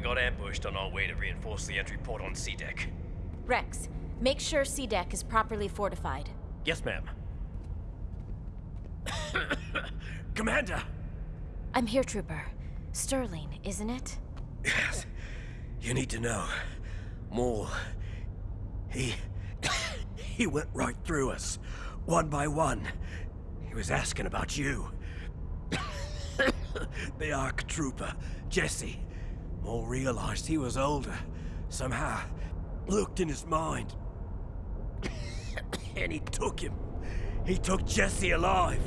got ambushed on our way to reinforce the entry port on C deck. Rex, make sure C deck is properly fortified. Yes, ma'am. Commander! I'm here, Trooper. Sterling, isn't it? Yes. You need to know. Maul. He. he went right through us. One by one. He was asking about you. the ARC trooper, Jesse. Maul realized he was older. Somehow, looked in his mind. and he took him. He took Jesse alive.